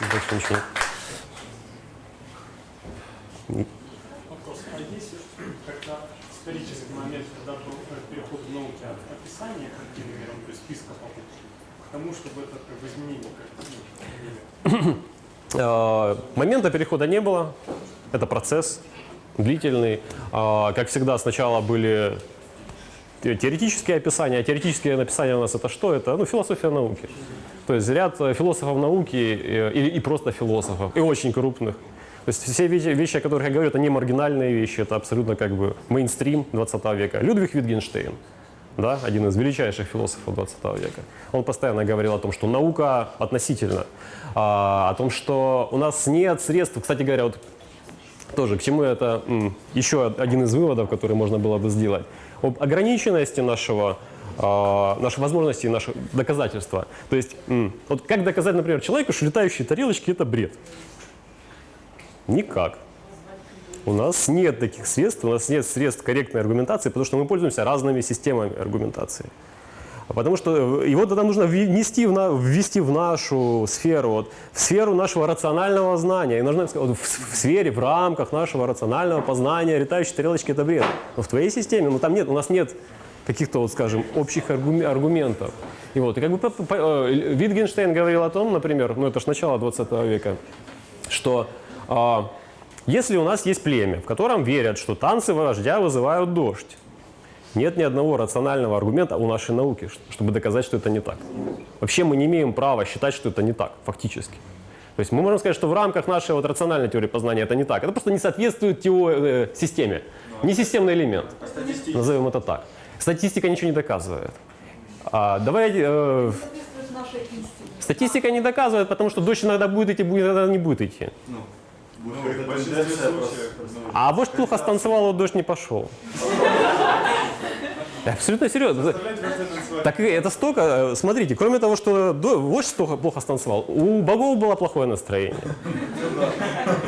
Больше ничего. Вопрос. А есть когда исторический момент, когда был э, переход в науки от описания картины миром, то есть списка покупки, к тому, чтобы это как бы изменение картины мира? Э, Момента перехода не было. Это процесс длительный. А, Как всегда, сначала были теоретические описания. А теоретические написания у нас это что? Это ну, философия науки. То есть ряд э, философов науки э, и, и просто философов, и очень крупных. То есть все вещи, вещи, о которых я говорю, это не маргинальные вещи, это абсолютно как бы мейнстрим 20 века. Людвиг Витгенштейн, да, один из величайших философов 20 века. Он постоянно говорил о том, что наука относительно, а, о том, что у нас нет средств, кстати говоря, вот тоже к чему это еще один из выводов, который можно было бы сделать. Об ограниченности нашего, а, наших возможностей, наших доказательства. То есть, вот как доказать, например, человеку, что летающие тарелочки – это бред? Никак. У нас нет таких средств, у нас нет средств корректной аргументации, потому что мы пользуемся разными системами аргументации. Потому что э, его тогда нужно ввести в, на- ввести в нашу сферу, вот, в сферу нашего рационального знания. И нужно сказать, вот, в, в сфере, в рамках нашего рационального познания летающие тарелочки – это бред. Но в твоей системе, ну там нет, у нас нет каких-то, вот, скажем, общих аргуме- аргументов. И вот, и как бы по- по- э, Витгенштейн говорил о том, например, ну это же начало 20 века, что а, если у нас есть племя, в котором верят, что танцы вождя вызывают дождь, нет ни одного рационального аргумента у нашей науки, чтобы доказать, что это не так. Вообще мы не имеем права считать, что это не так, фактически. То есть мы можем сказать, что в рамках нашей вот рациональной теории познания это не так. Это просто не соответствует тео- э, системе. Не системный элемент. Назовем это так. Статистика ничего не доказывает. А, давайте, э, статистика не доказывает, потому что дождь иногда будет идти, будет, иногда не будет идти. Ну, Ну, А вождь плохо станцевал, а дождь не пошел. Абсолютно серьезно. Так это столько, э, смотрите, кроме того, что вождь столько плохо станцевал, у богов было плохое настроение.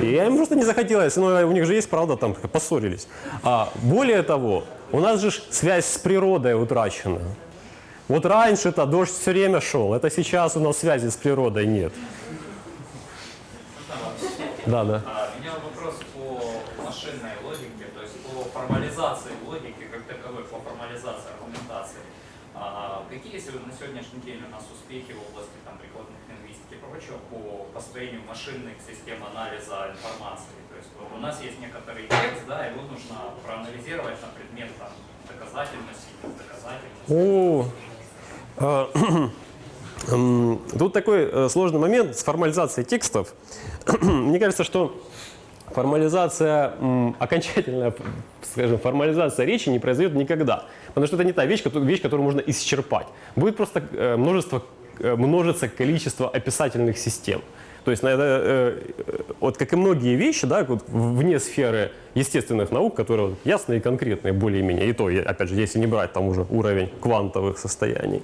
И я им просто не захотелось, но у них же есть правда, там поссорились. А более того, у нас же связь с природой утрачена. Вот раньше-то дождь все время шел, это сейчас у нас связи с природой нет. Да, да. А, У меня вопрос по машинной логике, то есть по формализации логики по формализации аргументации. А, Какие на сегодняшний день у нас успехи в области там, прикладных лингвистики и прочего по построению машинных систем анализа информации? То есть у нас есть некоторый текст, да, его нужно проанализировать на предмет там, доказательности, недоказательности. О, а, Тут такой э, сложный момент с формализацией текстов. Мне кажется, что формализация, окончательная, скажем, формализация речи не произойдет никогда. Потому что это не та вещь, вещь, которую можно исчерпать. Будет просто э, множество, э, множится количество описательных систем. То есть, э, вот как и многие вещи, да, вот вне сферы естественных наук, которые ясные и конкретные более-менее, и то, опять же, если не брать там уже уровень квантовых состояний,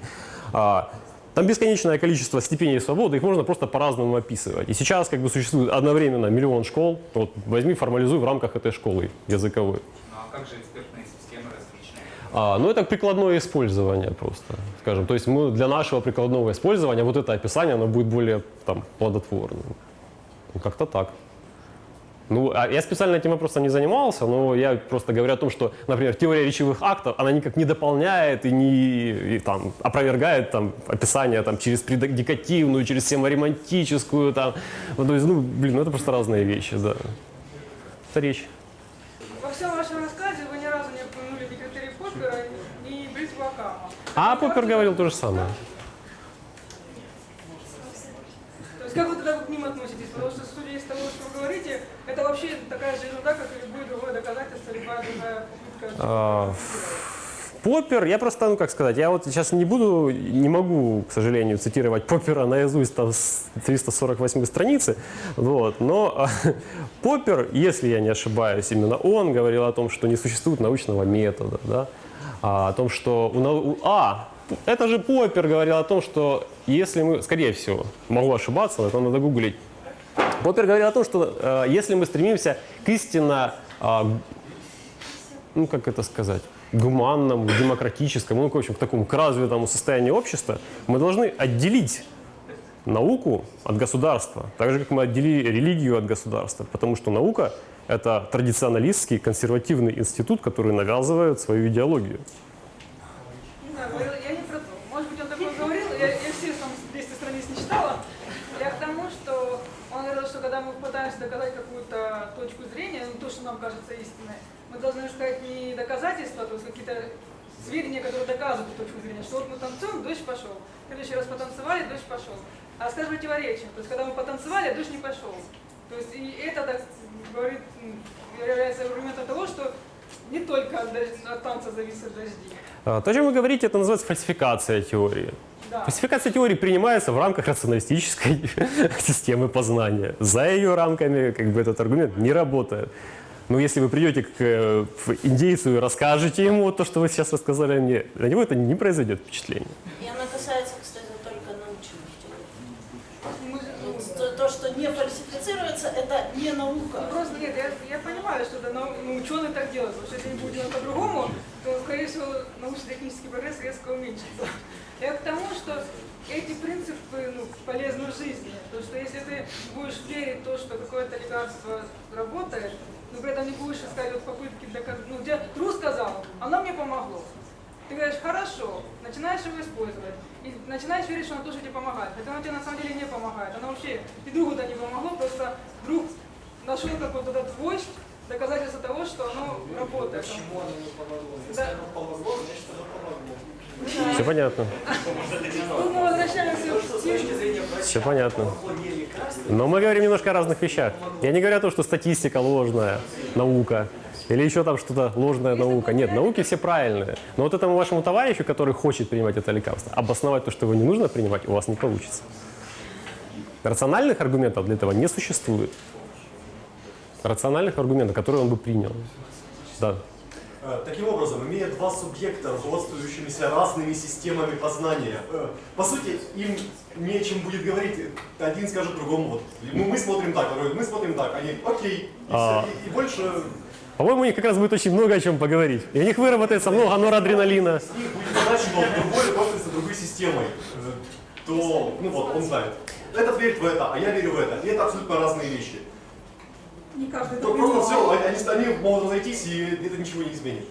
а, там бесконечное количество степеней свободы, их можно просто по-разному описывать. И сейчас как бы существует одновременно миллион школ, вот возьми, формализуй в рамках этой школы языковой. Ну а как же экспертные системы различные? А, ну, это прикладное использование просто, скажем. То есть мы для нашего прикладного использования вот это описание, оно будет более там, плодотворным. Ну, как-то так. Ну, а я специально этим вопросом не занимался, но я просто говорю о том, что, например, теория речевых актов, она никак не дополняет и не и, там, опровергает там, описание там, через предикативную, через семаремантическую. Там. Ну, то есть, ну, блин, ну это просто разные вещи, да. Это речь. Во всем вашем рассказе вы ни разу не упомянули ни критерий Поппера, ни Бритва Акама. А Поппер говорил то же самое. То есть как вы тогда к ним относитесь? Потому что, судя из того, что вы говорите, это вообще такая же ерунда, как и любое другое доказательство, любая другая попытка. А, Поппер, я просто, ну как сказать, я вот сейчас не буду, не могу, к сожалению, цитировать Поппера наизусть там с 348 страницы, вот, но а, Поппер, если я не ошибаюсь, именно он говорил о том, что не существует научного метода, да, а, о том, что у, нау- а, это же Поппер говорил о том, что если мы, скорее всего, могу ошибаться, но это надо гуглить, Поппер говорил о том, что э, если мы стремимся к истинно а, ну, как это сказать, гуманному, демократическому, ну, в общем, к такому, к развитому состоянию общества, мы должны отделить науку от государства, так же, как мы отделили религию от государства, потому что наука – это традиционалистский, консервативный институт, который навязывает свою идеологию. Не знаю, говорил- я не про то. Может быть, он такое говорил, я, я все там 200 страниц не читала. Я к тому, что он говорил, что когда мы пытаемся доказать какую-то точку зрения, ну, то, что нам кажется истинной, мы должны искать не доказательства, то есть какие-то сведения, которые доказывают точку зрения, что вот мы танцуем, дождь пошел. В следующий раз потанцевали, дождь пошел. А сказать противоречие. То есть, когда мы потанцевали, дождь не пошел. То есть, и это так, говорит, является аргументом того, что не только от, дождь- от танца зависят дожди. А, То, о чем вы говорите, это называется фальсификация теории. Да. Фальсификация теории принимается в рамках рационалистической системы познания. За ее рамками как бы, этот аргумент не работает. Но если вы придете к э, в индейцу и расскажете ему то, что вы сейчас рассказали мне, на него это не произойдет впечатление. И она касается, кстати, только научных ну, То, то, что не фальсифицируется, это не наука. Ну, просто нет, я, я понимаю, что это нау- ну, ученые так делают, потому что если они будут делать по-другому, то, скорее всего, научно-технический прогресс резко уменьшится. Я к тому, что эти принципы ну, полезны в жизни. То, что если ты будешь верить в то, что какое-то лекарство работает, но при этом не будешь искать вот попытки доказать, ну, где Тру сказал, оно мне помогло. Ты говоришь, хорошо, начинаешь его использовать. И начинаешь верить, что оно тоже тебе помогает. Хотя оно тебе на самом деле не помогает. Оно вообще и другу-то не помогло, просто друг нашел какой-то этот вождь, доказательство того, что оно работает. Почему оно не помогло? Если Да. оно помогло, значит оно помогло. Все понятно. Все понятно. Но мы говорим немножко о разных вещах. Я не говорю о том, что статистика ложная, наука. Или еще там что-то ложная наука. Нет, науки все правильные. Но вот этому вашему товарищу, который хочет принимать это лекарство, обосновать то, что его не нужно принимать, у вас не получится. Рациональных аргументов для этого не существует. Рациональных аргументов, которые он бы принял. Да. Э, Таким образом, имея два субъекта, руководствующимися разными системами познания, э, по сути, им не о чем будет говорить. Один скажет другому, вот, мы смотрим так, второй, мы смотрим так, они, окей, и, А. и- и больше По-моему, у них как раз будет очень много о чем поговорить. И у них выработается много норадреналина. с них будет назначено другой руководствуется другой системой, э, то, ну вот, он знает. Этот верит в это, а я верю в это. И это абсолютно разные вещи. Не каждый То Просто все, они, они могут разойтись, и это ничего не изменит.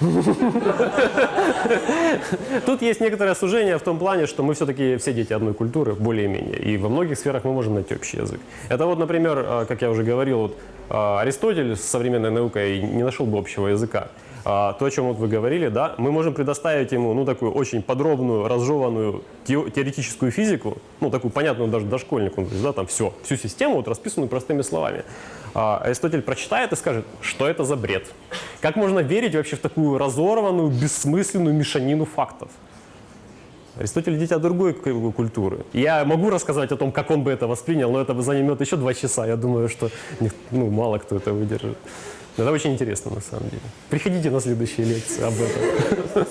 Тут есть некоторое сужение в том плане, что мы все-таки все дети одной культуры, более-менее. И во многих сферах мы можем найти общий язык. Это вот, например, э, как я уже говорил, вот, Аристотель с современной наукой не нашел бы общего языка. А, То, о чем вот вы говорили, да, мы можем предоставить ему ну, такую очень подробную, разжеванную тео- теоретическую физику, ну, такую понятную даже дошкольнику, да, там все, всю систему вот расписанную простыми словами. А Аристотель прочитает и скажет, что это за бред. Как можно верить вообще в такую разорванную, бессмысленную мешанину фактов? Аристотель дитя другой культуры. Я могу рассказать о том, как он бы это воспринял, но это бы займет еще два часа. Я думаю, что ну, мало кто это выдержит. Это очень интересно на самом деле. Приходите на следующие лекции об этом.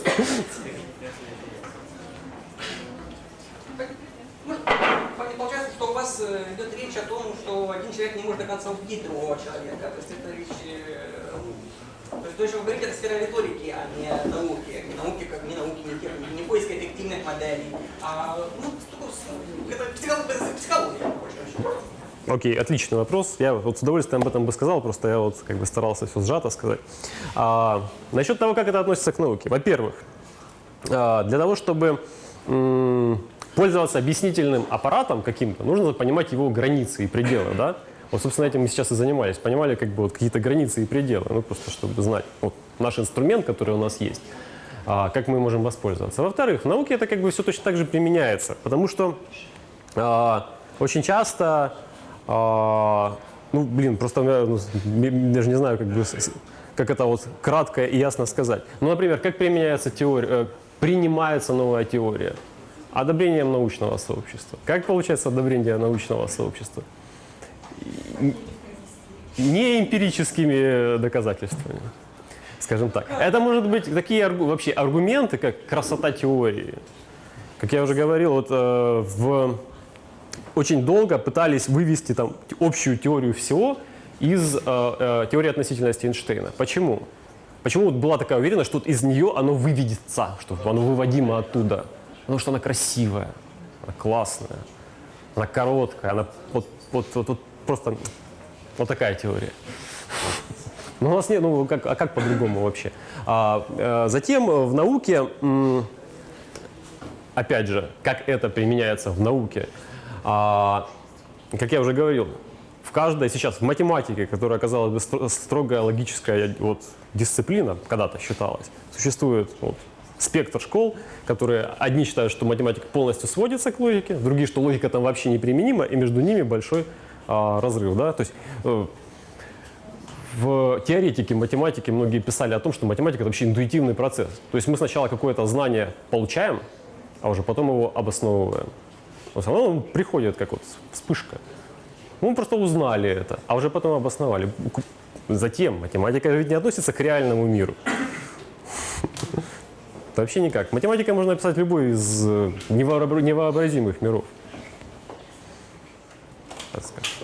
Ну, Получается, что у вас э, идет речь о том, что один человек не может до конца убедить другого человека. То есть это речь... э, ну, То есть то, что вы говорите, это сфера риторики, а не науки. Не науки, как не науки, не техники, не поиска эффективных моделей. А, ну, это психология. Окей, отличный вопрос. Я вот с удовольствием об этом бы сказал, просто я вот как бы старался все сжато сказать. А, насчет того, как это относится к науке. Во-первых, а, для того, чтобы пользоваться объяснительным аппаратом каким-то, нужно понимать его границы и пределы, да? Вот, собственно, этим мы сейчас и занимались. Понимали как бы вот какие-то границы и пределы, ну, просто чтобы знать. Вот наш инструмент, который у нас есть, как мы можем воспользоваться. Во-вторых, в науке это как бы все точно так же применяется, потому что а, очень часто, а, ну, блин, просто я ну, с- м- даже не знаю, как, бы, как это вот кратко и ясно сказать. Ну, например, как применяется теория, э, принимается новая теория? Одобрением научного сообщества. Как получается одобрение научного сообщества? Не эмпирическими доказательствами, скажем так. Это может быть такие аргу- вообще аргументы, как красота теории. Как я уже говорил, вот э, в очень долго пытались вывести там общую теорию всего из э, э, теории относительности Эйнштейна. Почему? Почему вот была такая уверенность, что из нее оно выведется, что оно выводимо оттуда? Потому что она красивая, она классная, она короткая, она вот, вот, вот, вот просто вот такая теория. Ну, у нас нет, ну, как, а как по-другому вообще? А, э, затем э, в науке, опять же, как это применяется в науке, а, как я уже говорил, в каждой сейчас, в математике, которая оказалась бы стро- строгая логическая вот, дисциплина, когда-то считалась, существует вот, спектр школ, которые одни считают, что математика полностью сводится к логике, другие, что логика там вообще неприменима, и между ними большой а, разрыв. Да? То есть э, в теоретике математики многие писали о том, что математика это вообще интуитивный процесс. То есть мы сначала какое-то знание получаем, а уже потом его обосновываем. Есть оно приходит как вот вспышка. Мы просто узнали это, а уже потом обосновали. Затем математика ведь не относится к реальному миру. Это вообще никак. Математика можно описать любой из э, невообра- невообразимых миров. Так скажем.